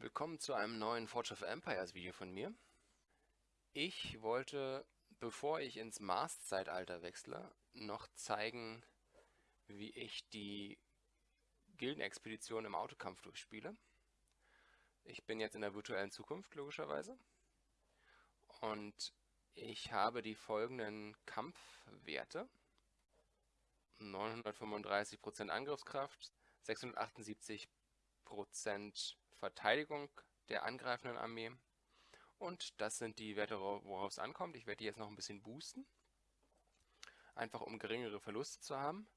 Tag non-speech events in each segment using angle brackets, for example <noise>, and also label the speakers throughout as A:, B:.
A: Willkommen zu einem neuen Forge of Empires Video von mir. Ich wollte, bevor ich ins Mars-Zeitalter wechsle, noch zeigen, wie ich die Gildenexpedition im Autokampf durchspiele. Ich bin jetzt in der virtuellen Zukunft, logischerweise. Und ich habe die folgenden Kampfwerte. 935% Angriffskraft, 678% Verteidigung der angreifenden Armee. Und das sind die Werte, worauf es ankommt. Ich werde die jetzt noch ein bisschen boosten. Einfach um geringere Verluste zu haben.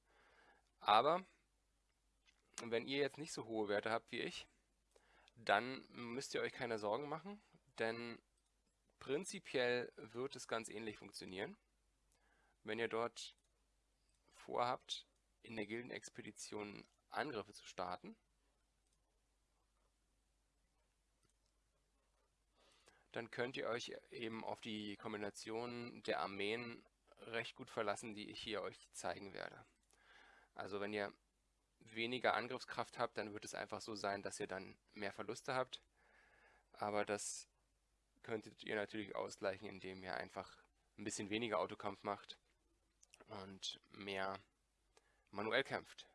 A: Aber wenn ihr jetzt nicht so hohe Werte habt wie ich, dann müsst ihr euch keine Sorgen machen, denn prinzipiell wird es ganz ähnlich funktionieren. Wenn ihr dort vorhabt, in der Gildenexpedition Angriffe zu starten, dann könnt ihr euch eben auf die Kombination der Armeen recht gut verlassen, die ich hier euch zeigen werde. Also wenn ihr weniger Angriffskraft habt, dann wird es einfach so sein, dass ihr dann mehr Verluste habt. Aber das könntet ihr natürlich ausgleichen, indem ihr einfach ein bisschen weniger Autokampf macht und mehr manuell kämpft.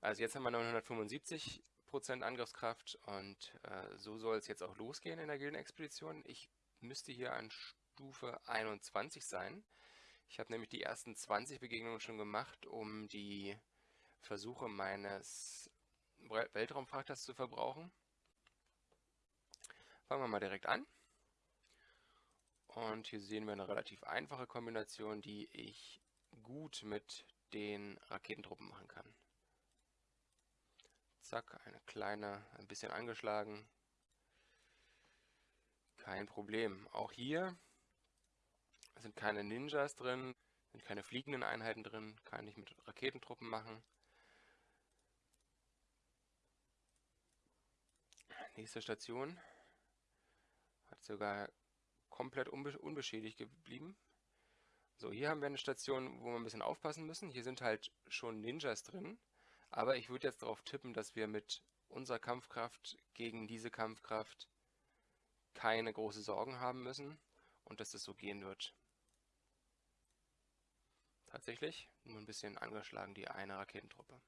A: Also jetzt haben wir 975 Prozent Angriffskraft und äh, so soll es jetzt auch losgehen in der Gildenexpedition. Ich müsste hier an Stufe 21 sein. Ich habe nämlich die ersten 20 Begegnungen schon gemacht, um die Versuche meines Weltraumfrachters zu verbrauchen. Fangen wir mal direkt an. Und hier sehen wir eine relativ einfache Kombination, die ich gut mit den Raketentruppen machen kann. Zack, eine kleine, ein bisschen angeschlagen. Kein Problem. Auch hier sind keine Ninjas drin, sind keine fliegenden Einheiten drin, kann ich mit Raketentruppen machen. Nächste Station. Hat sogar komplett unbe unbeschädigt geblieben. So, hier haben wir eine Station, wo wir ein bisschen aufpassen müssen. Hier sind halt schon Ninjas drin. Aber ich würde jetzt darauf tippen, dass wir mit unserer Kampfkraft gegen diese Kampfkraft keine große Sorgen haben müssen und dass das so gehen wird. Tatsächlich, nur ein bisschen angeschlagen die eine Raketentruppe.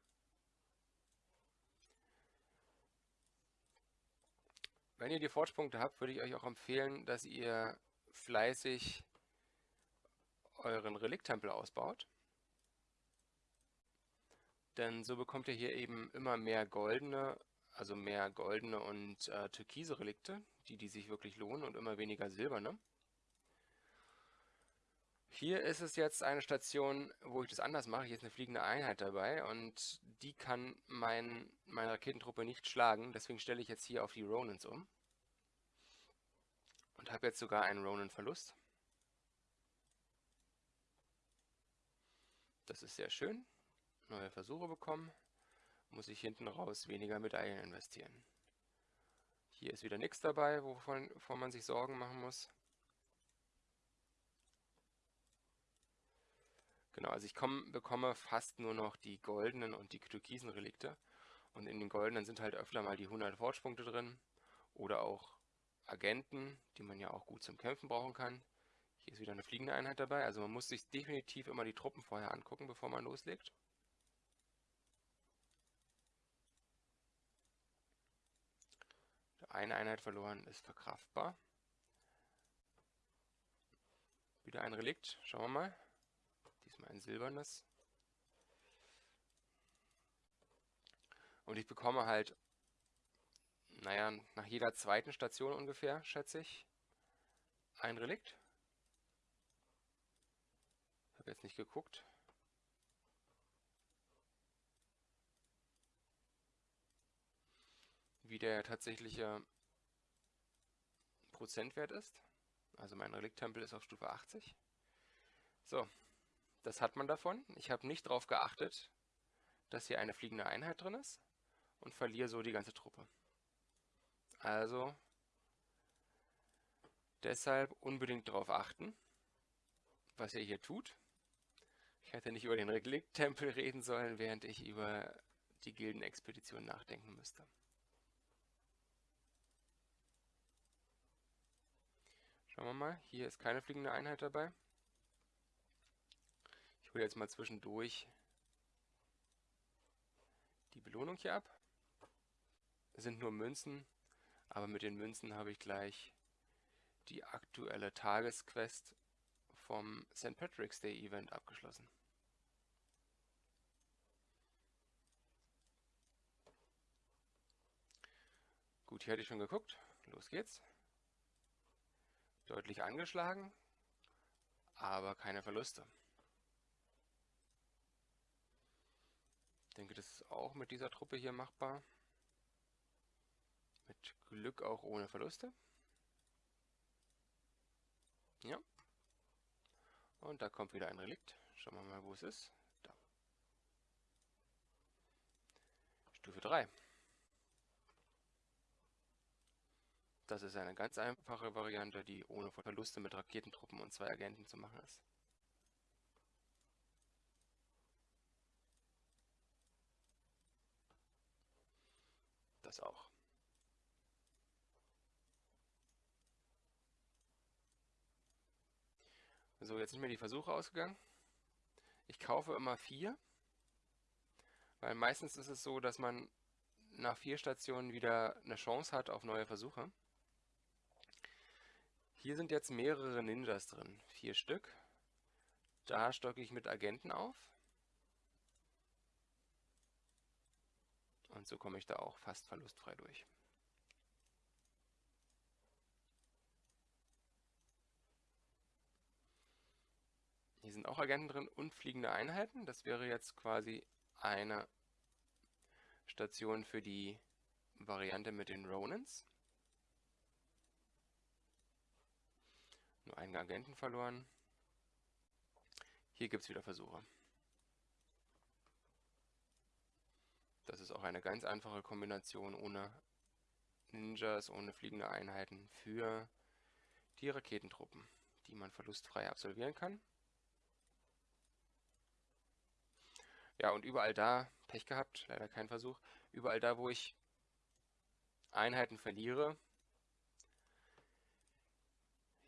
A: Wenn ihr die Fortspunkte habt, würde ich euch auch empfehlen, dass ihr fleißig euren Reliktempel ausbaut. Denn so bekommt ihr hier eben immer mehr goldene, also mehr goldene und äh, türkise Relikte, die, die sich wirklich lohnen und immer weniger silberne. Hier ist es jetzt eine Station, wo ich das anders mache. Hier ist eine fliegende Einheit dabei und die kann mein, meine Raketentruppe nicht schlagen. Deswegen stelle ich jetzt hier auf die Ronins um. Und habe jetzt sogar einen Ronin-Verlust. Das ist sehr schön neue Versuche bekommen, muss ich hinten raus weniger Medaillen investieren. Hier ist wieder nichts dabei, wovon, wovon man sich Sorgen machen muss. Genau, also ich komm, bekomme fast nur noch die goldenen und die türkisen Relikte. Und in den goldenen sind halt öfter mal die 100 Fortspunkte drin. Oder auch Agenten, die man ja auch gut zum Kämpfen brauchen kann. Hier ist wieder eine fliegende Einheit dabei. Also man muss sich definitiv immer die Truppen vorher angucken, bevor man loslegt. Eine Einheit verloren ist verkraftbar. Wieder ein Relikt. Schauen wir mal. Diesmal ein silbernes. Und ich bekomme halt, naja, nach jeder zweiten Station ungefähr, schätze ich, ein Relikt. Ich habe jetzt nicht geguckt. Wie der tatsächliche Prozentwert ist. Also mein Reliktempel ist auf Stufe 80. So, das hat man davon. Ich habe nicht darauf geachtet, dass hier eine fliegende Einheit drin ist und verliere so die ganze Truppe. Also deshalb unbedingt darauf achten, was ihr hier tut. Ich hätte nicht über den Reliktempel reden sollen, während ich über die Gildenexpedition nachdenken müsste. Schauen wir mal, hier ist keine fliegende Einheit dabei. Ich hole jetzt mal zwischendurch die Belohnung hier ab. Es sind nur Münzen, aber mit den Münzen habe ich gleich die aktuelle Tagesquest vom St. Patrick's Day Event abgeschlossen. Gut, hier hätte ich schon geguckt. Los geht's. Deutlich angeschlagen, aber keine Verluste. Ich denke, das ist auch mit dieser Truppe hier machbar. Mit Glück auch ohne Verluste. Ja. Und da kommt wieder ein Relikt. Schauen wir mal, wo es ist. Da. Stufe 3. Das ist eine ganz einfache Variante, die ohne Verluste mit Raketentruppen und zwei Agenten zu machen ist. Das auch. So, jetzt sind mir die Versuche ausgegangen. Ich kaufe immer vier, weil meistens ist es so, dass man nach vier Stationen wieder eine Chance hat auf neue Versuche. Hier sind jetzt mehrere Ninjas drin, vier Stück. Da stocke ich mit Agenten auf. Und so komme ich da auch fast verlustfrei durch. Hier sind auch Agenten drin und fliegende Einheiten. Das wäre jetzt quasi eine Station für die Variante mit den Ronins. Nur einen Agenten verloren. Hier gibt es wieder Versuche. Das ist auch eine ganz einfache Kombination ohne Ninjas, ohne fliegende Einheiten für die Raketentruppen, die man verlustfrei absolvieren kann. Ja, und überall da, Pech gehabt, leider kein Versuch, überall da, wo ich Einheiten verliere,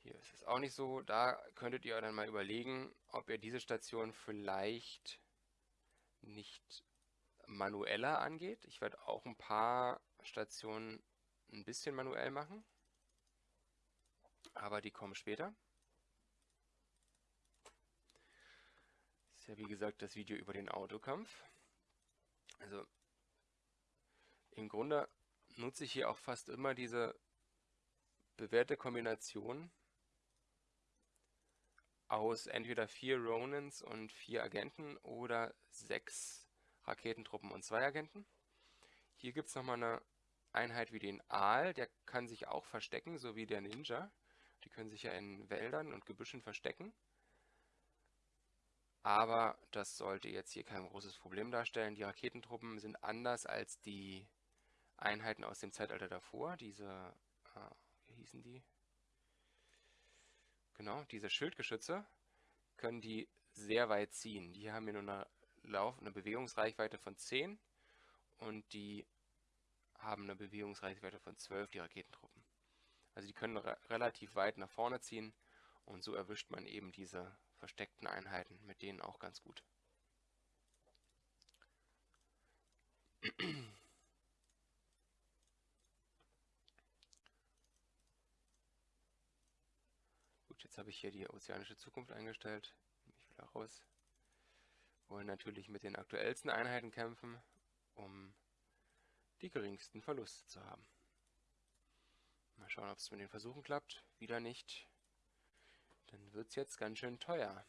A: hier ist es auch nicht so, da könntet ihr dann mal überlegen, ob ihr diese Station vielleicht nicht manueller angeht. Ich werde auch ein paar Stationen ein bisschen manuell machen, aber die kommen später. ja wie gesagt das Video über den Autokampf. Also im Grunde nutze ich hier auch fast immer diese bewährte Kombination aus entweder vier Ronins und vier Agenten oder sechs Raketentruppen und zwei Agenten. Hier gibt es nochmal eine Einheit wie den Aal, der kann sich auch verstecken, so wie der Ninja. Die können sich ja in Wäldern und Gebüschen verstecken. Aber das sollte jetzt hier kein großes Problem darstellen. Die Raketentruppen sind anders als die Einheiten aus dem Zeitalter davor. Diese, äh, wie hießen die? Genau, diese Schildgeschütze können die sehr weit ziehen. Die haben hier nur eine, Lauf eine Bewegungsreichweite von 10 und die haben eine Bewegungsreichweite von 12, die Raketentruppen. Also die können re relativ weit nach vorne ziehen und so erwischt man eben diese versteckten Einheiten, mit denen auch ganz gut. Gut, jetzt habe ich hier die ozeanische Zukunft eingestellt. Nehme ich wieder raus. Wollen natürlich mit den aktuellsten Einheiten kämpfen, um die geringsten Verluste zu haben. Mal schauen, ob es mit den Versuchen klappt. Wieder nicht. Dann wird es jetzt ganz schön teuer,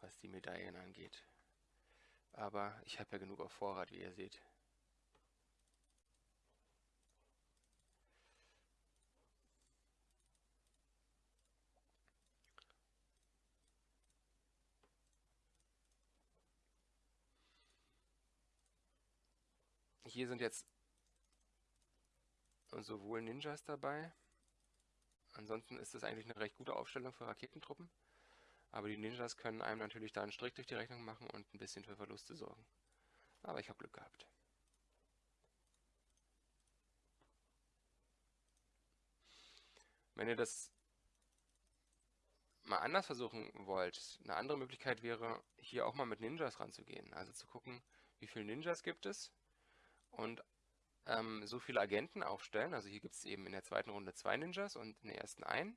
A: was die Medaillen angeht. Aber ich habe ja genug auf Vorrat, wie ihr seht. Hier sind jetzt sowohl Ninjas dabei, Ansonsten ist es eigentlich eine recht gute Aufstellung für Raketentruppen. Aber die Ninjas können einem natürlich da einen Strick durch die Rechnung machen und ein bisschen für Verluste sorgen. Aber ich habe Glück gehabt. Wenn ihr das mal anders versuchen wollt, eine andere Möglichkeit wäre, hier auch mal mit Ninjas ranzugehen. Also zu gucken, wie viele Ninjas gibt es und ähm, so viele Agenten aufstellen. Also hier gibt es eben in der zweiten Runde zwei Ninjas und in der ersten einen.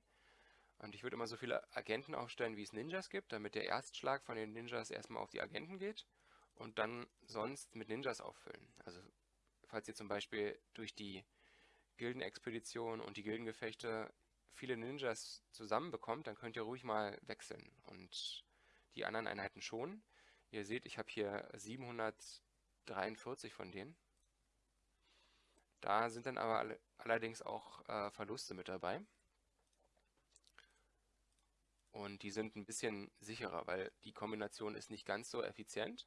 A: Und ich würde immer so viele Agenten aufstellen, wie es Ninjas gibt, damit der Erstschlag von den Ninjas erstmal auf die Agenten geht und dann sonst mit Ninjas auffüllen. Also falls ihr zum Beispiel durch die Gildenexpedition und die Gildengefechte viele Ninjas zusammenbekommt, dann könnt ihr ruhig mal wechseln und die anderen Einheiten schon. Ihr seht, ich habe hier 743 von denen. Da sind dann aber allerdings auch äh, Verluste mit dabei. Und die sind ein bisschen sicherer, weil die Kombination ist nicht ganz so effizient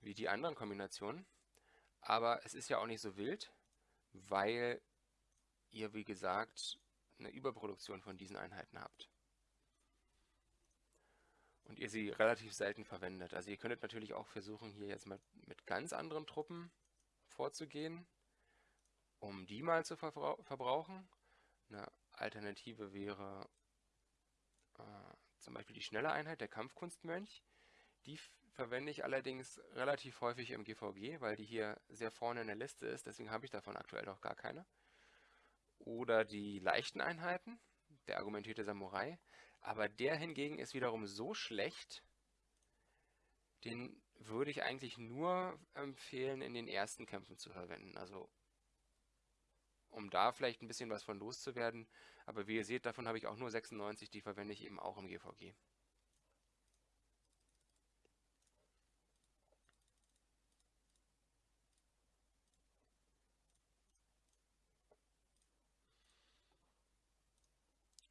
A: wie die anderen Kombinationen. Aber es ist ja auch nicht so wild, weil ihr, wie gesagt, eine Überproduktion von diesen Einheiten habt. Und ihr sie relativ selten verwendet. Also ihr könntet natürlich auch versuchen, hier jetzt mal mit ganz anderen Truppen vorzugehen, um die mal zu verbrauchen. Eine Alternative wäre äh, zum Beispiel die schnelle Einheit, der Kampfkunstmönch. Die verwende ich allerdings relativ häufig im GVG, weil die hier sehr vorne in der Liste ist, deswegen habe ich davon aktuell noch gar keine. Oder die leichten Einheiten, der argumentierte Samurai. Aber der hingegen ist wiederum so schlecht, den würde ich eigentlich nur empfehlen, in den ersten Kämpfen zu verwenden. Also um da vielleicht ein bisschen was von loszuwerden. Aber wie ihr seht, davon habe ich auch nur 96, die verwende ich eben auch im GVG.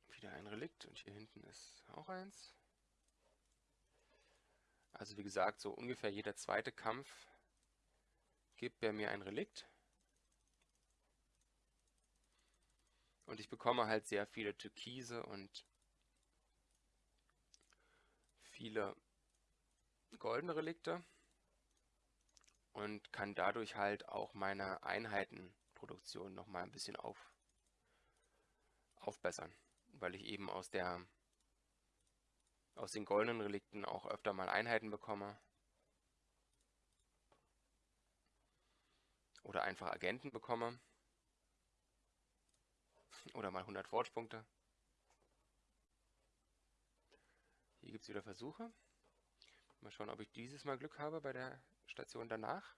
A: Wieder ein Relikt und hier hinten ist auch eins. Also wie gesagt, so ungefähr jeder zweite Kampf gibt er mir ein Relikt. Und ich bekomme halt sehr viele Türkise und viele goldene Relikte und kann dadurch halt auch meine Einheitenproduktion nochmal ein bisschen auf, aufbessern, weil ich eben aus der aus den goldenen Relikten auch öfter mal Einheiten bekomme. Oder einfach Agenten bekomme. Oder mal 100 Forge-Punkte. Hier gibt es wieder Versuche. Mal schauen, ob ich dieses Mal Glück habe bei der Station danach.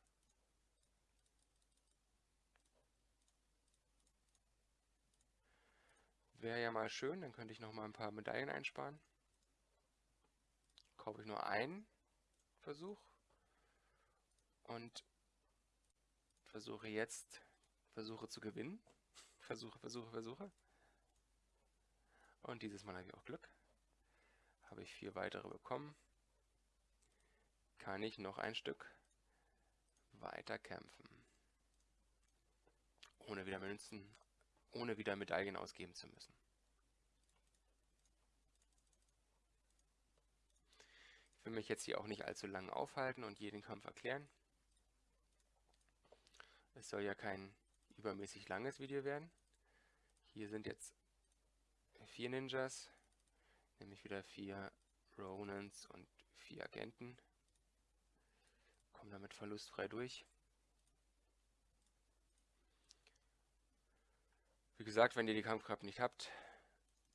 A: Wäre ja mal schön, dann könnte ich noch mal ein paar Medaillen einsparen. Kaufe ich nur einen Versuch und versuche jetzt Versuche zu gewinnen. Versuche, Versuche, Versuche. Und dieses Mal habe ich auch Glück. Habe ich vier weitere bekommen. Kann ich noch ein Stück weiter kämpfen. Ohne wieder Münzen, ohne wieder Medaillen ausgeben zu müssen. Ich will mich jetzt hier auch nicht allzu lange aufhalten und jeden Kampf erklären. Es soll ja kein übermäßig langes Video werden. Hier sind jetzt vier Ninjas, nämlich wieder vier Ronans und vier Agenten. Kommen damit verlustfrei durch. Wie gesagt, wenn ihr die Kampfkraft nicht habt,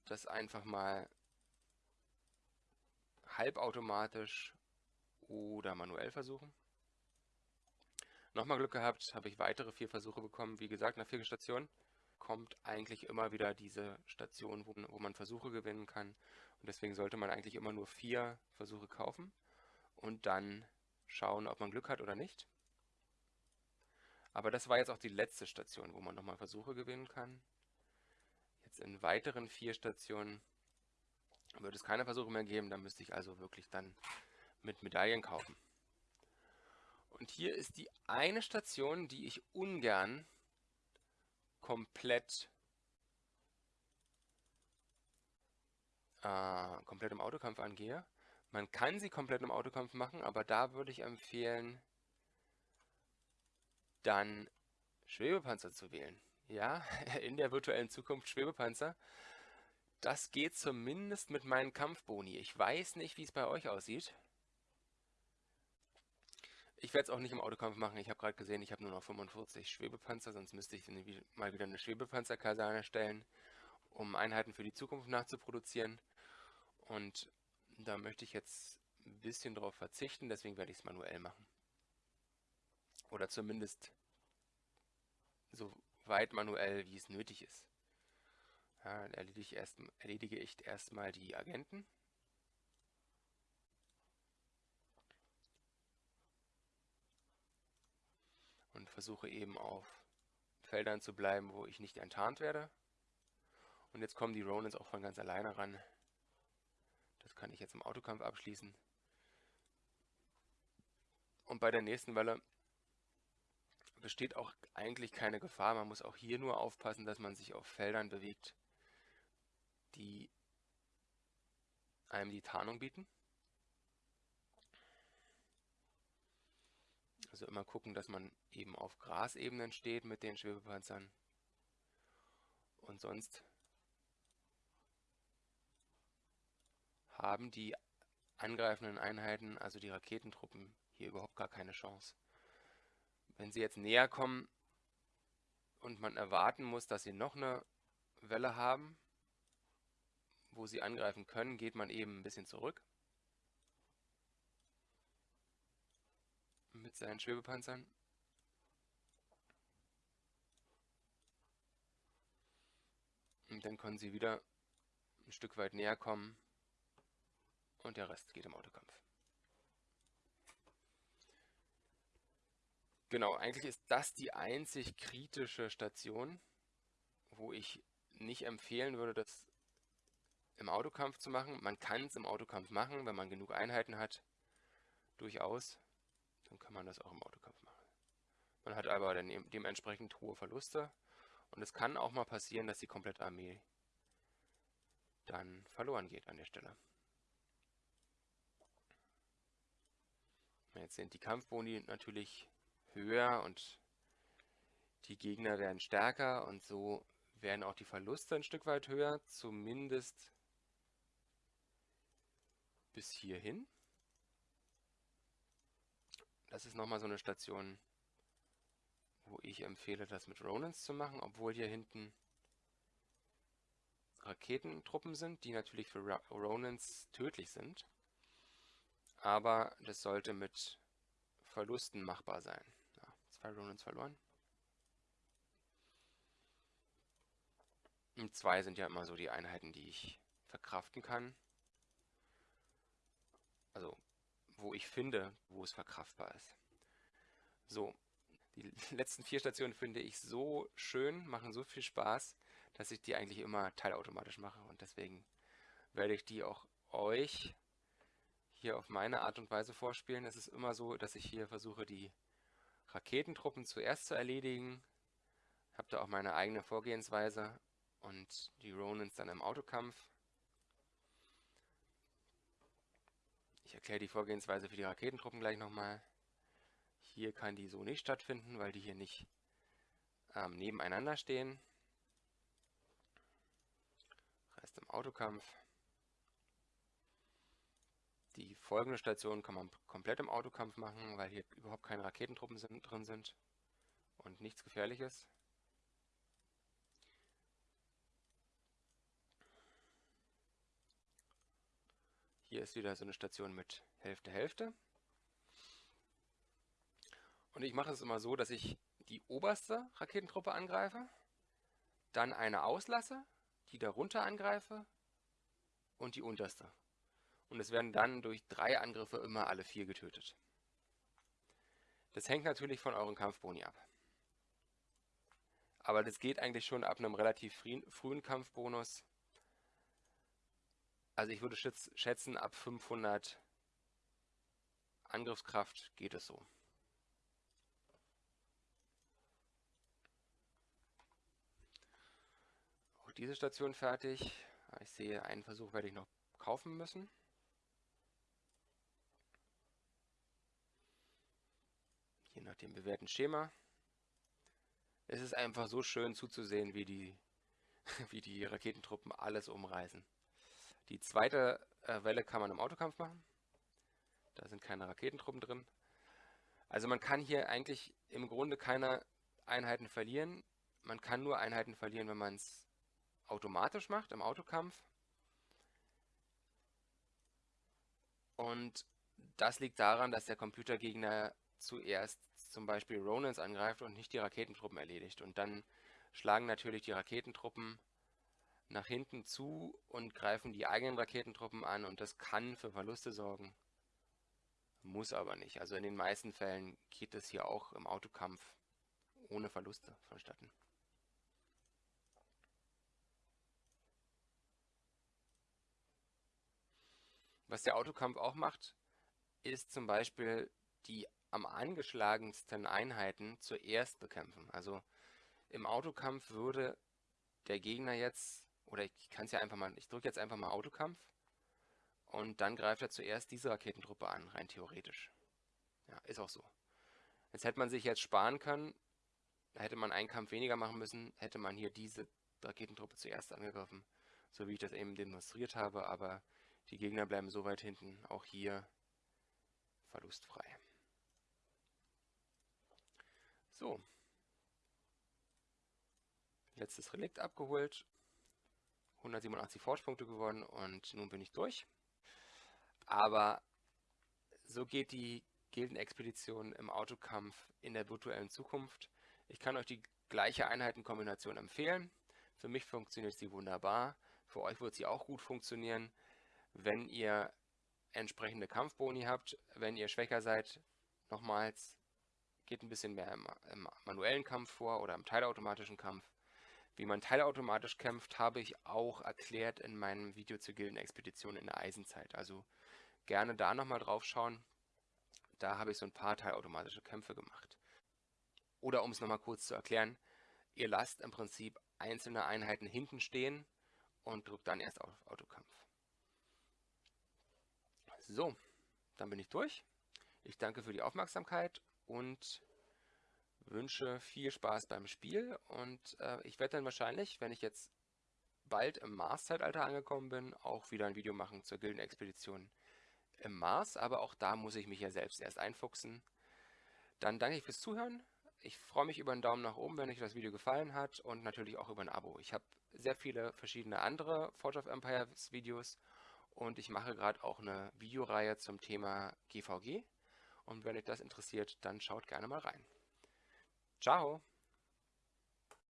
A: das einfach mal halbautomatisch oder manuell versuchen. Nochmal Glück gehabt, habe ich weitere vier Versuche bekommen. Wie gesagt, nach vier Stationen kommt eigentlich immer wieder diese Station, wo, wo man Versuche gewinnen kann. Und deswegen sollte man eigentlich immer nur vier Versuche kaufen und dann schauen, ob man Glück hat oder nicht. Aber das war jetzt auch die letzte Station, wo man nochmal Versuche gewinnen kann. Jetzt in weiteren vier Stationen wird es keine Versuche mehr geben. Da müsste ich also wirklich dann mit Medaillen kaufen. Und hier ist die eine Station, die ich ungern komplett äh, komplett im Autokampf angehe. Man kann sie komplett im Autokampf machen, aber da würde ich empfehlen, dann Schwebepanzer zu wählen. Ja, <laughs> in der virtuellen Zukunft Schwebepanzer. Das geht zumindest mit meinen Kampfboni. Ich weiß nicht, wie es bei euch aussieht. Ich werde es auch nicht im Autokampf machen. Ich habe gerade gesehen, ich habe nur noch 45 Schwebepanzer, sonst müsste ich mal wieder eine Schwebepanzerkaserne stellen, um Einheiten für die Zukunft nachzuproduzieren. Und da möchte ich jetzt ein bisschen darauf verzichten, deswegen werde ich es manuell machen. Oder zumindest so weit manuell, wie es nötig ist. Ja, dann erledige ich, erst, erledige ich erstmal die Agenten. Und versuche eben auf Feldern zu bleiben, wo ich nicht enttarnt werde. Und jetzt kommen die Ronins auch von ganz alleine ran. Das kann ich jetzt im Autokampf abschließen. Und bei der nächsten Welle besteht auch eigentlich keine Gefahr. Man muss auch hier nur aufpassen, dass man sich auf Feldern bewegt, die einem die Tarnung bieten. Also immer gucken, dass man eben auf Grasebenen steht mit den Schwebepanzern. Und sonst haben die angreifenden Einheiten, also die Raketentruppen, hier überhaupt gar keine Chance. Wenn sie jetzt näher kommen und man erwarten muss, dass sie noch eine Welle haben, wo sie angreifen können, geht man eben ein bisschen zurück. Mit seinen Schwebepanzern. Und dann können sie wieder ein Stück weit näher kommen und der Rest geht im Autokampf. Genau, eigentlich ist das die einzig kritische Station, wo ich nicht empfehlen würde, das im Autokampf zu machen. Man kann es im Autokampf machen, wenn man genug Einheiten hat, durchaus. Dann kann man das auch im Autokampf machen. Man hat aber dann dementsprechend hohe Verluste und es kann auch mal passieren, dass die komplette Armee dann verloren geht an der Stelle. Jetzt sind die Kampfboni natürlich höher und die Gegner werden stärker und so werden auch die Verluste ein Stück weit höher, zumindest bis hierhin. Das ist nochmal so eine Station, wo ich empfehle, das mit Ronans zu machen, obwohl hier hinten Raketentruppen sind, die natürlich für Ronans tödlich sind. Aber das sollte mit Verlusten machbar sein. Ja, zwei Ronins verloren. Und zwei sind ja immer so die Einheiten, die ich verkraften kann. Also, wo ich finde, wo es verkraftbar ist. So, die <laughs> letzten vier Stationen finde ich so schön, machen so viel Spaß, dass ich die eigentlich immer teilautomatisch mache. Und deswegen werde ich die auch euch hier auf meine Art und Weise vorspielen. Es ist immer so, dass ich hier versuche, die Raketentruppen zuerst zu erledigen. Habe da auch meine eigene Vorgehensweise und die Ronins dann im Autokampf. Ich erkläre die Vorgehensweise für die Raketentruppen gleich nochmal. Hier kann die so nicht stattfinden, weil die hier nicht ähm, nebeneinander stehen. Rest im Autokampf. Die folgende Station kann man komplett im Autokampf machen, weil hier überhaupt keine Raketentruppen sind, drin sind und nichts Gefährliches. Hier ist wieder so eine Station mit Hälfte, Hälfte. Und ich mache es immer so, dass ich die oberste Raketentruppe angreife, dann eine auslasse, die darunter angreife und die unterste und es werden dann durch drei Angriffe immer alle vier getötet. Das hängt natürlich von euren Kampfboni ab. Aber das geht eigentlich schon ab einem relativ frühen Kampfbonus. Also ich würde schätzen, ab 500 Angriffskraft geht es so. Auch diese Station fertig. Ich sehe, einen Versuch werde ich noch kaufen müssen. nach dem bewährten Schema. es ist einfach so schön zuzusehen, wie die, <laughs> wie die Raketentruppen alles umreißen. Die zweite äh, Welle kann man im Autokampf machen. Da sind keine Raketentruppen drin. Also man kann hier eigentlich im Grunde keine Einheiten verlieren. Man kann nur Einheiten verlieren, wenn man es automatisch macht im Autokampf. Und das liegt daran, dass der Computergegner zuerst zum Beispiel Ronans angreift und nicht die Raketentruppen erledigt. Und dann schlagen natürlich die Raketentruppen nach hinten zu und greifen die eigenen Raketentruppen an und das kann für Verluste sorgen. Muss aber nicht. Also in den meisten Fällen geht es hier auch im Autokampf ohne Verluste vonstatten. Was der Autokampf auch macht, ist zum Beispiel die am angeschlagensten Einheiten zuerst bekämpfen. Also im Autokampf würde der Gegner jetzt, oder ich kann es ja einfach mal, ich drücke jetzt einfach mal Autokampf und dann greift er zuerst diese Raketentruppe an, rein theoretisch. Ja, ist auch so. Jetzt hätte man sich jetzt sparen können, hätte man einen Kampf weniger machen müssen, hätte man hier diese Raketentruppe zuerst angegriffen, so wie ich das eben demonstriert habe, aber die Gegner bleiben so weit hinten, auch hier verlustfrei. So. Letztes Relikt abgeholt. 187 Forschpunkte geworden und nun bin ich durch. Aber so geht die Gildenexpedition im Autokampf in der virtuellen Zukunft. Ich kann euch die gleiche Einheitenkombination empfehlen. Für mich funktioniert sie wunderbar. Für euch wird sie auch gut funktionieren wenn ihr entsprechende Kampfboni habt. Wenn ihr schwächer seid, nochmals, geht ein bisschen mehr im, im manuellen Kampf vor oder im teilautomatischen Kampf. Wie man teilautomatisch kämpft, habe ich auch erklärt in meinem Video zur Gildenexpedition in der Eisenzeit. Also gerne da nochmal drauf schauen. Da habe ich so ein paar teilautomatische Kämpfe gemacht. Oder um es nochmal kurz zu erklären, ihr lasst im Prinzip einzelne Einheiten hinten stehen und drückt dann erst auf Autokampf. So, dann bin ich durch. Ich danke für die Aufmerksamkeit und wünsche viel Spaß beim Spiel. Und äh, ich werde dann wahrscheinlich, wenn ich jetzt bald im Mars-Zeitalter angekommen bin, auch wieder ein Video machen zur Gildenexpedition im Mars. Aber auch da muss ich mich ja selbst erst einfuchsen. Dann danke ich fürs Zuhören. Ich freue mich über einen Daumen nach oben, wenn euch das Video gefallen hat und natürlich auch über ein Abo. Ich habe sehr viele verschiedene andere Forge of Empires Videos und ich mache gerade auch eine Videoreihe zum Thema GVG. Und wenn euch das interessiert, dann schaut gerne mal rein. Ciao!